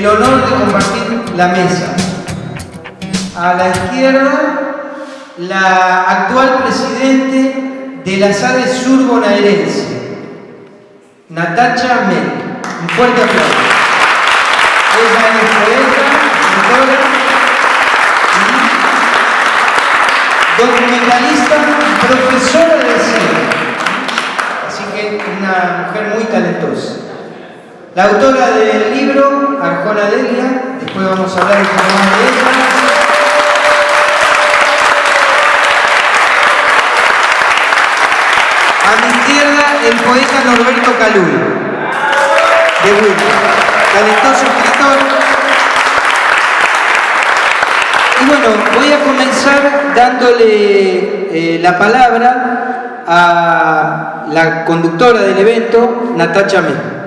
el honor de compartir la mesa. A la izquierda, la actual presidente de la SADE Sur bonaerense, Natacha Men. Un fuerte aplauso. Ella es poeta, escritora documentalista profesora de cine. Así que una mujer muy talentosa. La autora del libro, Arjona Delia, después vamos a hablar un poco más de ella. A mi izquierda, el poeta Norberto Calul, de Wilma, talentoso escritor. Y bueno, voy a comenzar dándole eh, la palabra a la conductora del evento, Natacha Mena.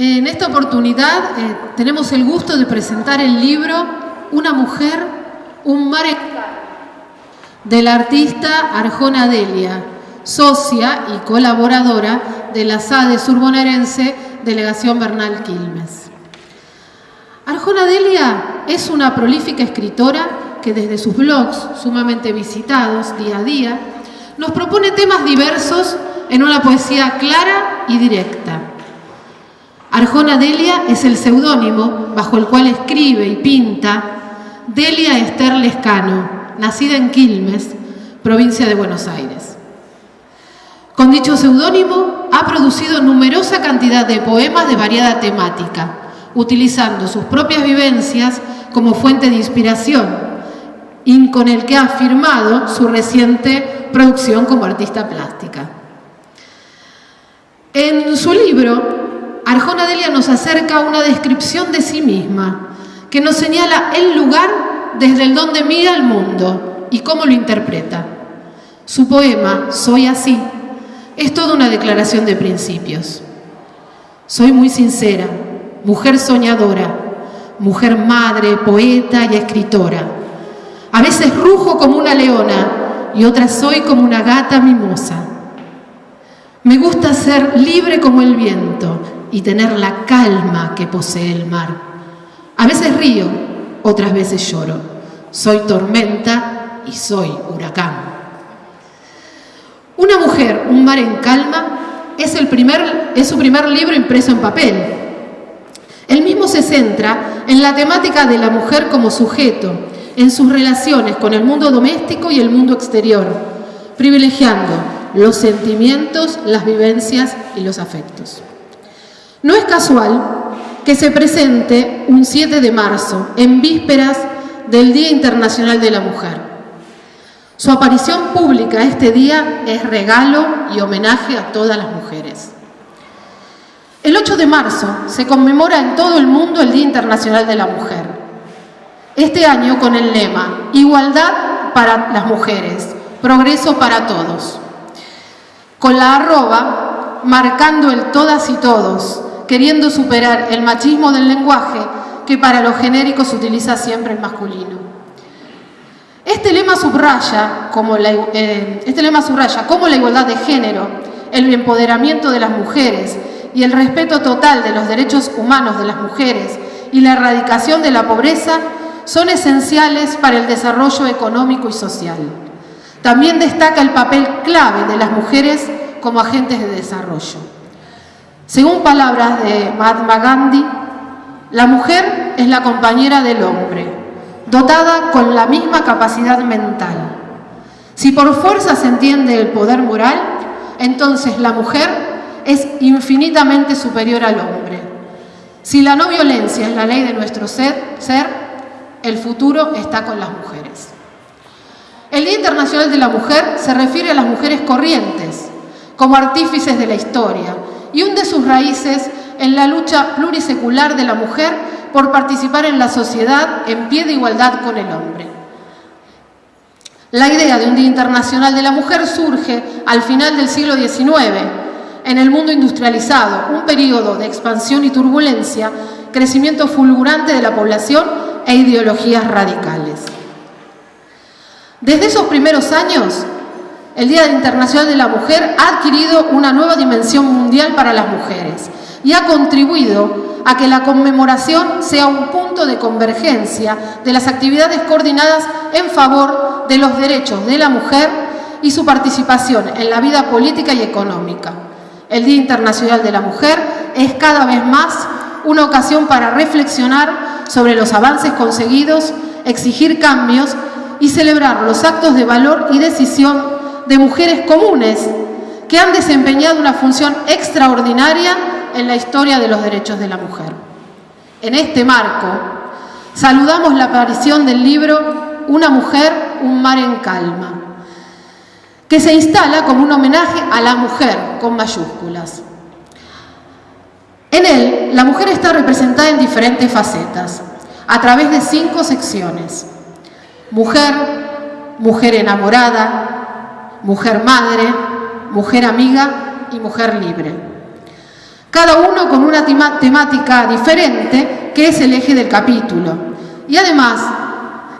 En esta oportunidad eh, tenemos el gusto de presentar el libro Una mujer, un mar en de la artista Arjona Delia, socia y colaboradora de la SADE surbonaerense Delegación Bernal Quilmes. Arjona Delia es una prolífica escritora que desde sus blogs, sumamente visitados día a día, nos propone temas diversos en una poesía clara y directa Arjona Delia es el seudónimo bajo el cual escribe y pinta Delia Esther Lescano, nacida en Quilmes, provincia de Buenos Aires. Con dicho seudónimo ha producido numerosa cantidad de poemas de variada temática, utilizando sus propias vivencias como fuente de inspiración y con el que ha firmado su reciente producción como artista plástica. En su libro Arjona Delia nos acerca una descripción de sí misma, que nos señala el lugar desde el donde mira el mundo y cómo lo interpreta. Su poema, Soy así, es toda una declaración de principios. Soy muy sincera, mujer soñadora, mujer madre, poeta y escritora. A veces rujo como una leona y otras soy como una gata mimosa. Me gusta ser libre como el viento y tener la calma que posee el mar. A veces río, otras veces lloro. Soy tormenta y soy huracán. Una mujer, un mar en calma, es, el su primer libro impreso en papel. El mismo se centra en la temática de la mujer como sujeto, en sus relaciones con el mundo doméstico y el mundo exterior, privilegiando los sentimientos, las vivencias y los afectos. No es casual que se presente un 7 de marzo, en vísperas del Día Internacional de la Mujer. Su aparición pública este día es regalo y homenaje a todas las mujeres. El 8 de marzo se conmemora en todo el mundo el Día Internacional de la Mujer. Este año con el lema Igualdad para las mujeres, progreso para todos. Con la arroba marcando el todas y todos, queriendo superar el machismo del lenguaje que para los genéricos utiliza siempre el masculino. Este lema subraya como la, eh, este lema subraya como la igualdad de género, el empoderamiento de las mujeres y el respeto total de los derechos humanos de las mujeres y la erradicación de la pobreza son esenciales para el desarrollo económico y social. También destaca el papel clave de las mujeres como agentes de desarrollo. Según palabras de Mahatma Gandhi, la mujer es la compañera del hombre, dotada con la misma capacidad mental. Si por fuerza se entiende el poder moral, entonces la mujer es infinitamente superior al hombre. Si la no violencia es la ley de nuestro ser, ser el futuro está con las mujeres. El Día Internacional de la Mujer se refiere a las mujeres corrientes, como artífices de la historia, y hunde sus raíces en la lucha plurisecular de la mujer por participar en la sociedad en pie de igualdad con el hombre. La idea de un Día Internacional de la Mujer surge al final del siglo XIX, en el mundo industrializado, un periodo de expansión y turbulencia, crecimiento fulgurante de la población e ideologías radicales. Desde esos primeros años, el Día Internacional de la Mujer ha adquirido una nueva dimensión mundial para las mujeres, y ha contribuido a que la conmemoración sea un punto de convergencia de las actividades coordinadas en favor de los derechos de la mujer y su participación en la vida política y económica. El Día Internacional de la Mujer es cada vez más una ocasión para reflexionar sobre los avances conseguidos, exigir cambios y celebrar los actos de valor y decisión de mujeres comunes que han desempeñado una función extraordinaria en la historia de los derechos de la mujer. En este marco, saludamos la aparición del libro Una mujer, un mar en calma, que se instala como un homenaje a la mujer con mayúsculas. En él, la mujer está representada en diferentes facetas, a través de cinco secciones. Mujer, mujer enamorada, mujer madre, mujer amiga y mujer libre. Cada uno con una temática diferente que es el eje del capítulo. Y además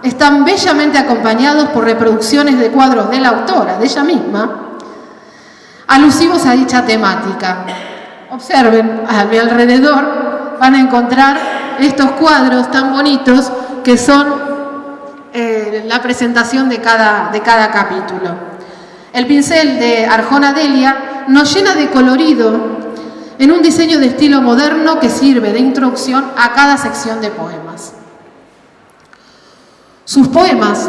están bellamente acompañados por reproducciones de cuadros de la autora, de ella misma, alusivos a dicha temática. Observen a mi alrededor, van a encontrar estos cuadros tan bonitos que son eh, la presentación de cada, de cada capítulo. El pincel de Arjona Delia nos llena de colorido en un diseño de estilo moderno que sirve de introducción a cada sección de poemas. Sus poemas,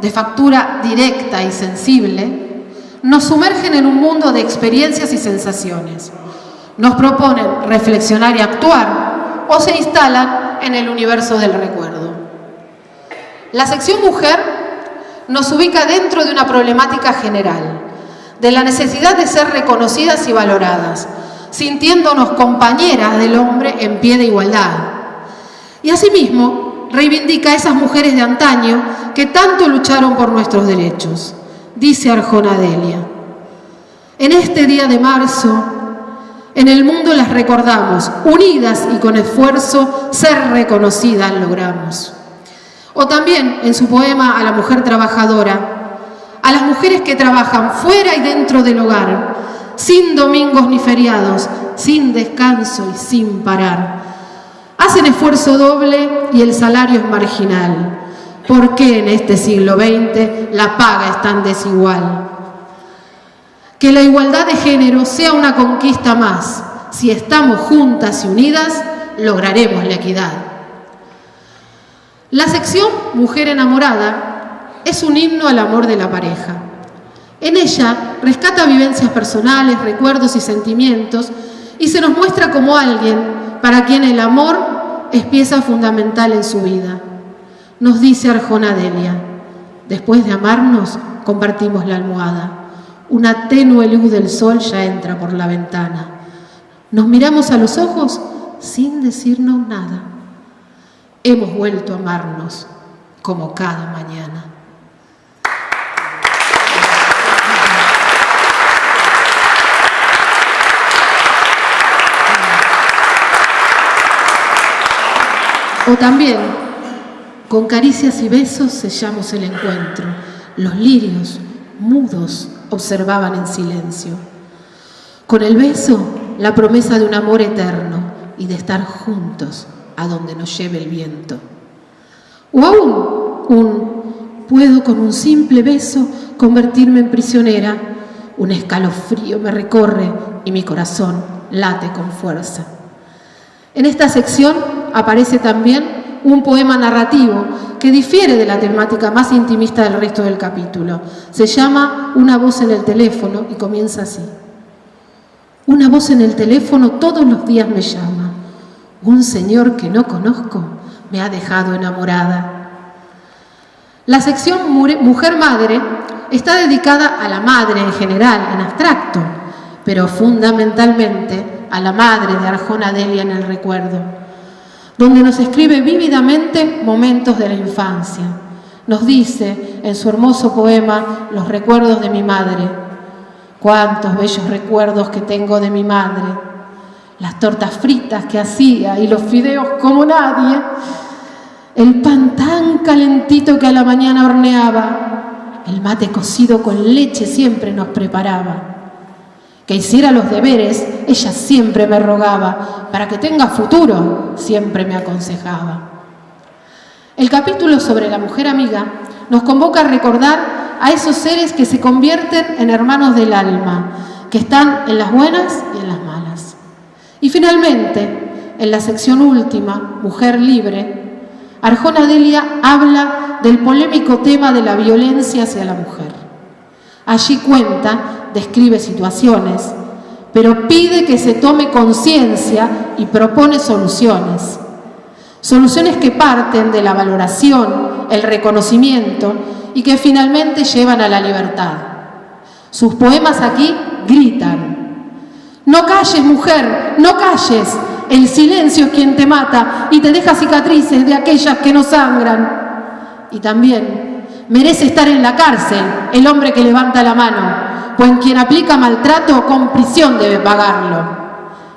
de factura directa y sensible, nos sumergen en un mundo de experiencias y sensaciones. Nos proponen reflexionar y actuar o se instalan en el universo del recuerdo. La sección mujer nos ubica dentro de una problemática general, de la necesidad de ser reconocidas y valoradas, sintiéndonos compañeras del hombre en pie de igualdad. Y asimismo, reivindica a esas mujeres de antaño que tanto lucharon por nuestros derechos, dice Arjona Delia. En este día de marzo, en el mundo las recordamos, unidas y con esfuerzo, ser reconocidas logramos. O también en su poema a la mujer trabajadora, a las mujeres que trabajan fuera y dentro del hogar, sin domingos ni feriados, sin descanso y sin parar. Hacen esfuerzo doble y el salario es marginal. ¿Por qué en este siglo XX la paga es tan desigual? Que la igualdad de género sea una conquista más. Si estamos juntas y unidas, lograremos la equidad. La sección Mujer enamorada es un himno al amor de la pareja. En ella rescata vivencias personales, recuerdos y sentimientos y se nos muestra como alguien para quien el amor es pieza fundamental en su vida. Nos dice Arjona Delia, después de amarnos compartimos la almohada. Una tenue luz del sol ya entra por la ventana. Nos miramos a los ojos sin decirnos nada hemos vuelto a amarnos como cada mañana. O también, con caricias y besos sellamos el encuentro. Los lirios, mudos, observaban en silencio. Con el beso, la promesa de un amor eterno y de estar juntos a donde nos lleve el viento. O aún un puedo con un simple beso convertirme en prisionera, un escalofrío me recorre y mi corazón late con fuerza. En esta sección aparece también un poema narrativo que difiere de la temática más intimista del resto del capítulo. Se llama Una voz en el teléfono y comienza así. Una voz en el teléfono todos los días me llama. Un señor que no conozco me ha dejado enamorada. La sección Mujer-Madre está dedicada a la madre en general, en abstracto, pero fundamentalmente a la madre de Arjona Delia en el recuerdo, donde nos escribe vívidamente momentos de la infancia. Nos dice en su hermoso poema Los recuerdos de mi madre. Cuántos bellos recuerdos que tengo de mi madre las tortas fritas que hacía y los fideos como nadie, el pan tan calentito que a la mañana horneaba, el mate cocido con leche siempre nos preparaba. Que hiciera los deberes, ella siempre me rogaba, para que tenga futuro, siempre me aconsejaba. El capítulo sobre la mujer amiga nos convoca a recordar a esos seres que se convierten en hermanos del alma, que están en las buenas y en las malas. Y finalmente, en la sección última, Mujer Libre, Arjona Delia habla del polémico tema de la violencia hacia la mujer. Allí cuenta, describe situaciones, pero pide que se tome conciencia y propone soluciones. Soluciones que parten de la valoración, el reconocimiento y que finalmente llevan a la libertad. Sus poemas aquí gritan, no calles mujer, no calles, el silencio es quien te mata y te deja cicatrices de aquellas que no sangran. Y también merece estar en la cárcel el hombre que levanta la mano, pues quien aplica maltrato con prisión debe pagarlo.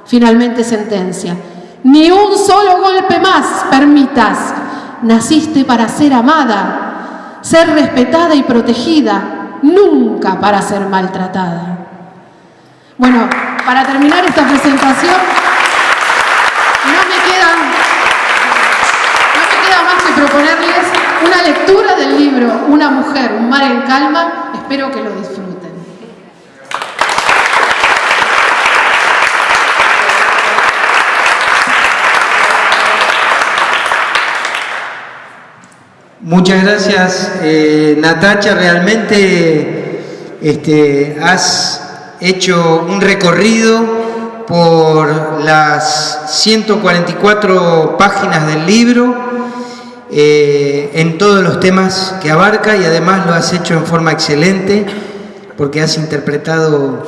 Finalmente sentencia. Ni un solo golpe más permitas. Naciste para ser amada, ser respetada y protegida, nunca para ser maltratada. Bueno, para terminar esta presentación, proponerles una lectura del libro Una mujer, un mar en calma. Espero que lo disfruten. Muchas gracias, eh, Natacha. Realmente este, has hecho un recorrido por las 144 páginas del libro eh, en todos los temas que abarca y además lo has hecho en forma excelente porque has interpretado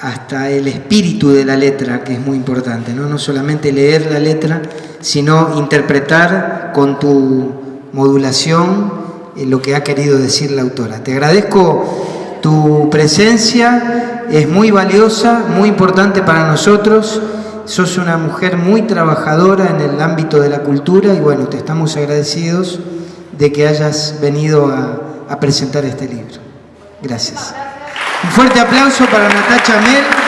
hasta el espíritu de la letra, que es muy importante, no, no solamente leer la letra, sino interpretar con tu modulación eh, lo que ha querido decir la autora. Te agradezco tu presencia, es muy valiosa, muy importante para nosotros sos una mujer muy trabajadora en el ámbito de la cultura y bueno, te estamos agradecidos de que hayas venido a, presentar este libro. Gracias. Un fuerte aplauso para Natacha Mel.